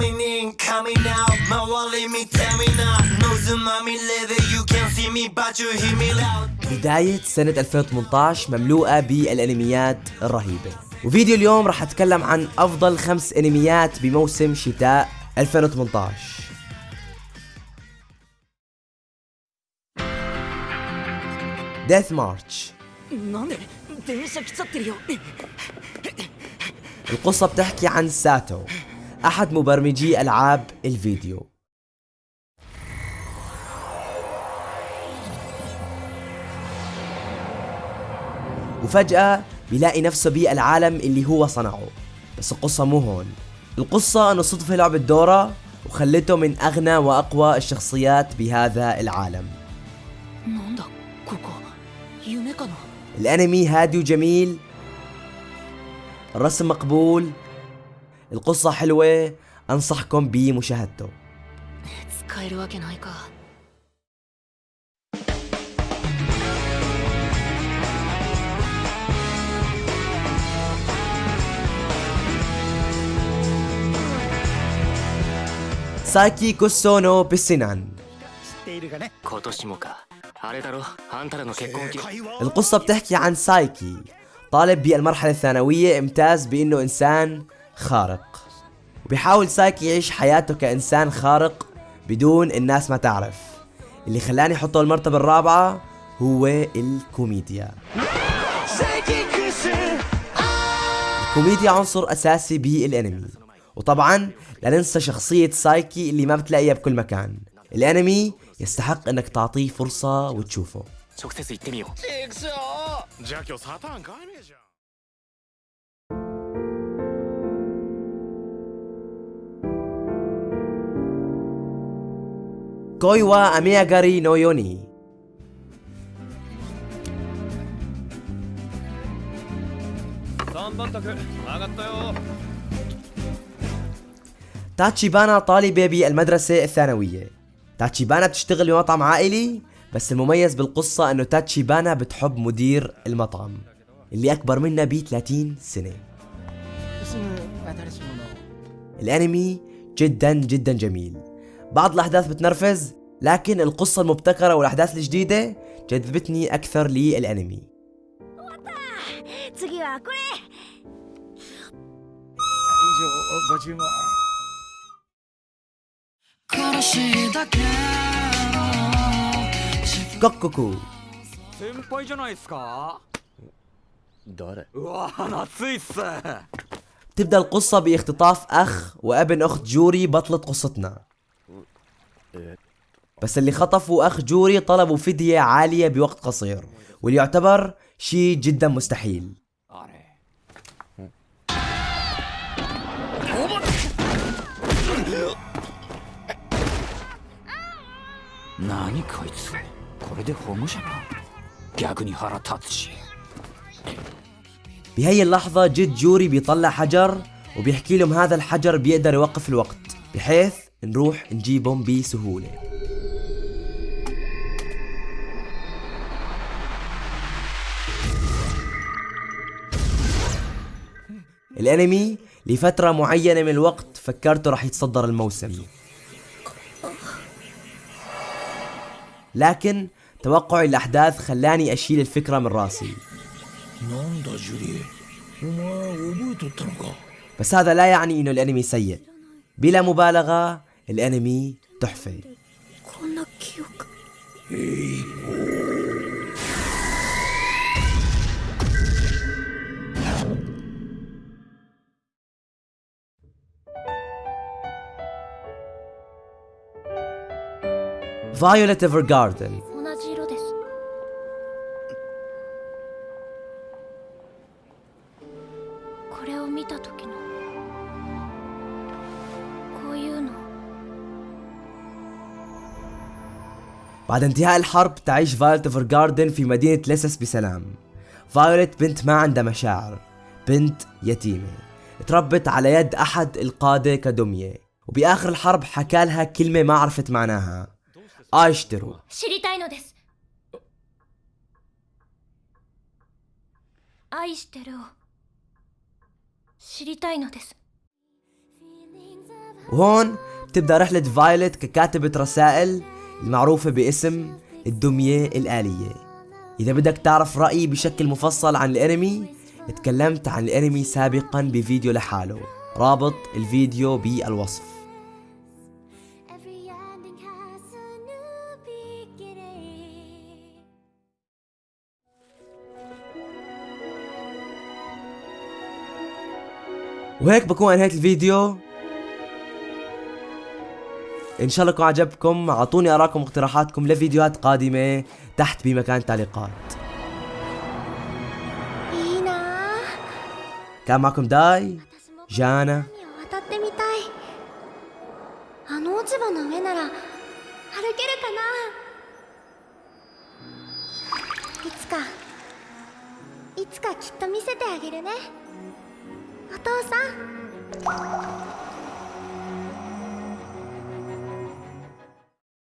coming in, coming out. My wallet me tell me now. No tsunami leather, you can see me, but you hear me loud. بداية سنة 2018 مملوءة بالانميات الرهيبة وفيديو اليوم راح اتكلم عن افضل خمس انميات بموسم شتاء 2018 ديث مارش なんで電車来ちゃってるよ القصة بتحكي عن ساتو أحد مبرمجي ألعاب الفيديو. وفجأة بيلاقي نفسه بالعالم اللي هو صنعه بس القصة مو هون. القصة أنه صدفة لعبة دورة وخلته من أغنى وأقوى الشخصيات بهذا العالم. الأنمي هادي وجميل الرسم مقبول القصة حلوة أنصحكم بمشاهدته. ساكي كوسونو بالسنان القصة بتحكي عن سايكي طالب بالمرحلة الثانوية امتاز بأنه إنسان خارق. وبيحاول سايكي يعيش حياته كإنسان خارق بدون الناس ما تعرف. اللي خلاني أحطه المرتبة الرابعة هو الكوميديا. الكوميديا عنصر أساسي بالأنمي. وطبعا لا ننسى شخصية سايكي اللي ما بتلاقيها بكل مكان. الأنمي يستحق إنك تعطيه فرصة وتشوفه. 今日サターン買えねえじゃん كويوا أمياغاري نو يوني تاتشيبانا طالبة بالمدرسة الثانوية تاتشيبانا بتشتغل بمطعم عائلي بس المميز بالقصة انه تاتشيبانا بتحب مدير المطعم اللي اكبر منها ب 30 سنة الانمي جدا جدا جميل بعض الاحداث بتنرفز لكن القصة المبتكرة والاحداث الجديدة جذبتني اكثر للانمي 次はこれكوكوكو 先輩じゃないっすか誰うわ夏いっす تبدأ القصة باختطاف أخ وابن أخت جوري بطلة قصتنا بس اللي خطفوا أخ جوري طلبوا فدية عالية بوقت قصير واللي يعتبر شيء جدا مستحيل あれ 何こいつこれで保護者か逆に腹立つし بهي اللحظة جد جوري بيطلع حجر وبيحكي لهم هذا الحجر بيقدر يوقف الوقت بحيث نروح نجيبهم بسهولة. الانمي لفترة معينة من الوقت فكرته رح يتصدر الموسم. لكن توقعي الأحداث خلاني أشيل الفكرة من راسي. بس هذا لا يعني إنه الأنمي سيء. بلا مبالغة الانمي تحفة こんな記憶 Violet Evergarden 同じ色ですこれを見た時の بعد انتهاء الحرب تعيش فايولت ايفرجاردن في مدينة ليسس بسلام. فايولت بنت ما عندها مشاعر بنت يتيمة. تربت على يد أحد القادة كدمية. وبآخر الحرب حكالها كلمة ما عرفت معناها. اشترو وهون بتبدأ رحلة فايلت ككاتبة رسائل المعروفة باسم الدمية الآلية. إذا بدك تعرف رأيي بشكل مفصل عن الأنمي اتكلمت عن الأنمي سابقا بفيديو لحاله. رابط الفيديو بالوصف. وهيك بكون انهيت الفيديو. إن شاء الله يكون عجبكم. أعطوني ارائكم واقتراحاتكم لفيديوهات قادمة تحت بمكان التعليقات كان معكم داي جانا.